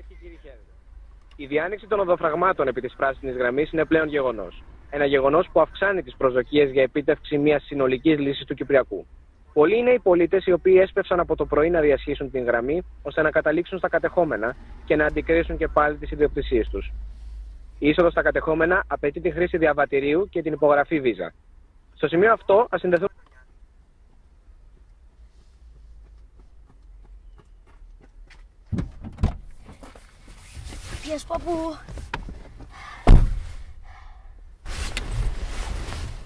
Κυρίε και κύριοι, χαίρετε. Η διάνοιξη των οδοφραγμάτων επί της πράσινης γραμμής είναι πλέον γεγονός. Ένα γεγονός που αυξάνει τις προσδοκίες για επίτευξη μιας συνολικής λύσης του Κυπριακού. Πολλοί είναι οι πολίτες οι οποίοι έσπευσαν από το πρωί να διασχίσουν την γραμμή ώστε να καταλήξουν στα κατεχόμενα και να αντικρίσουν και πάλι τις ιδιοκτησίες τους. Η είσοδος στα κατεχόμενα απαιτεί τη χρήση διαβατηρίου και την υπογραφή βίζα. Στο σημείο αυτό, ας συνδεθούμε. Πιες παππού.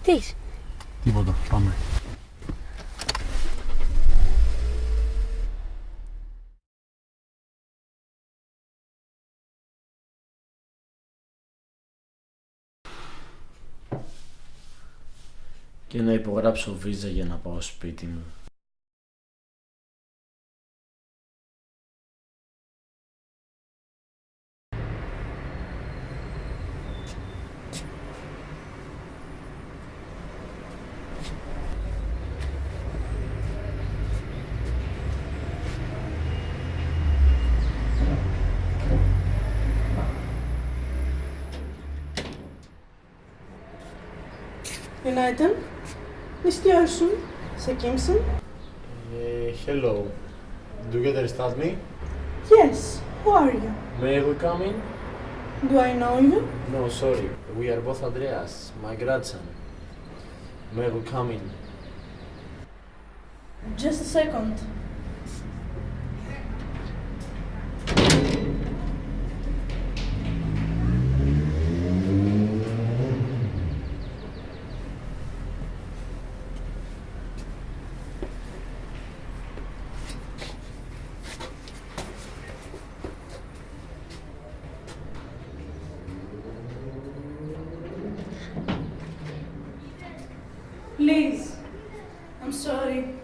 Τι. Τίποτα, πάμε. Και να υπογράψω βίζα για να πάω σπίτι μου. Günaydın. Ne istiyorsun? Sen kimsin? Uh, hello. Do you understand me? Yes. Who are you? May we come in? Do I know you? No, sorry. We are both Andreas, my grandson. May we come in? Just a second. Please. I'm sorry.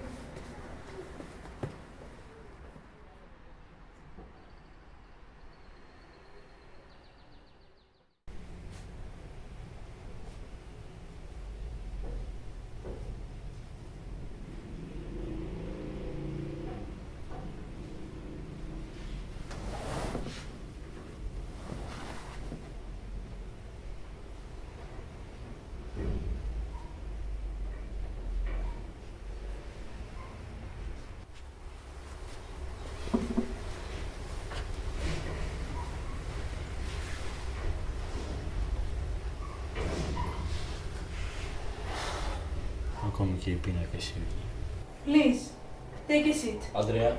Please, take a seat. Adria.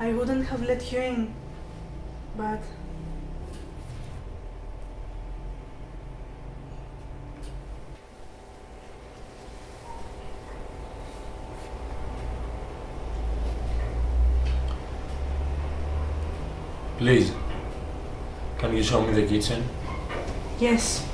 I wouldn't have let you in, but Please. Can you show me the kitchen? yes.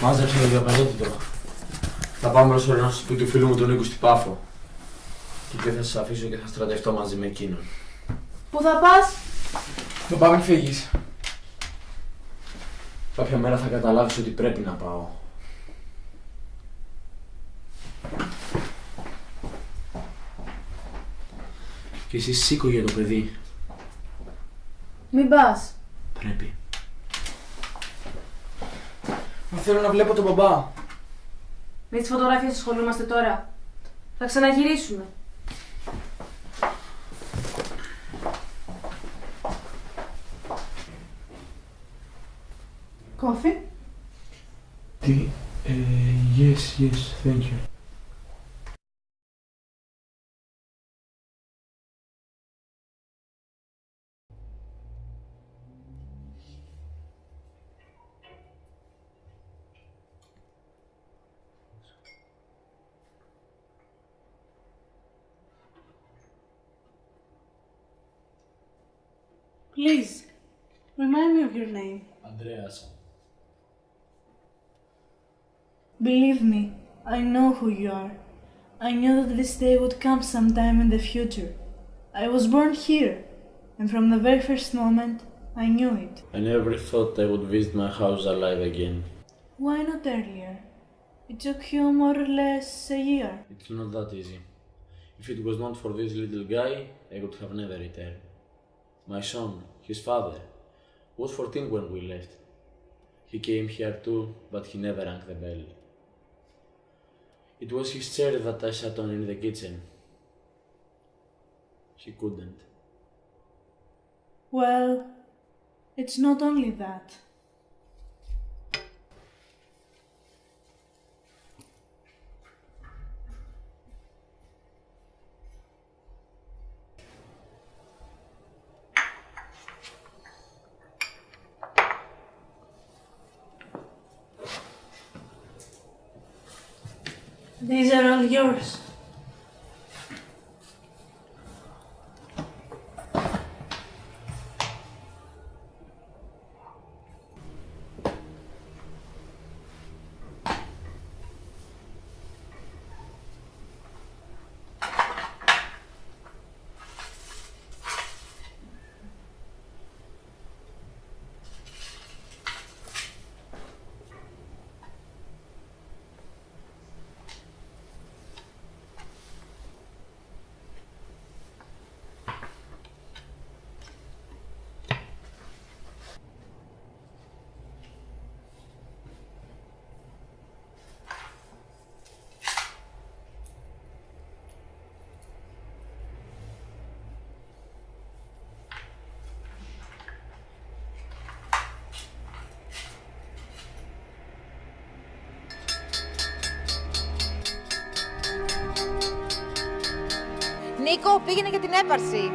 Μάζεψε το διαπαντότητο. Θα πάμε προσωρινά στο σπίτι του φίλου μου τον Νίκου στην Πάφο. Και εκεί θα σας αφήσω και θα στρατευτώ μαζί με εκείνον. Πού θα πας; Θα πάμε φύγεις. Κάποια μέρα θα καταλάβεις ότι πρέπει να πάω. Και εσύ σήκω για το παιδί. Μην πας. Πρέπει. Μα θέλω να βλέπω τον μπαμπά. Με τις φωτογραφίες ασχολούμαστε τώρα. Θα ξαναγυρίσουμε. Yes, yes, thank you. Please, remind me of your name. Andreas. Believe me, I know who you are. I knew that this day would come sometime in the future. I was born here, and from the very first moment, I knew it. I never thought I would visit my house alive again. Why not earlier? It took you more or less a year. It's not that easy. If it was not for this little guy, I would have never returned. My son, his father, was 14 when we left. He came here too, but he never rang the bell. It was his chair that I sat on in the kitchen. She couldn't. Well, it's not only that. These are all yours. Νίκο, πήγαινε για την έπαρση.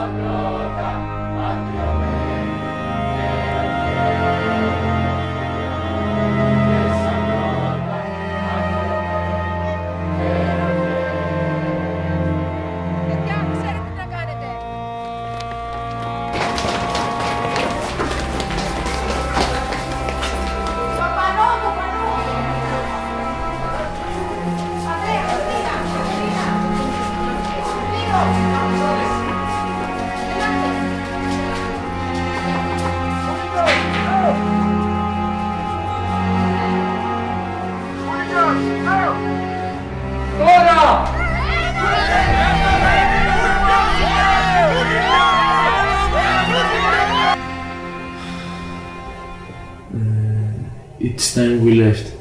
of God. It's time we left.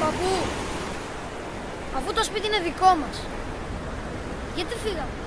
Παππού, αφού το σπίτι είναι δικό μας, γιατί φύγαμε;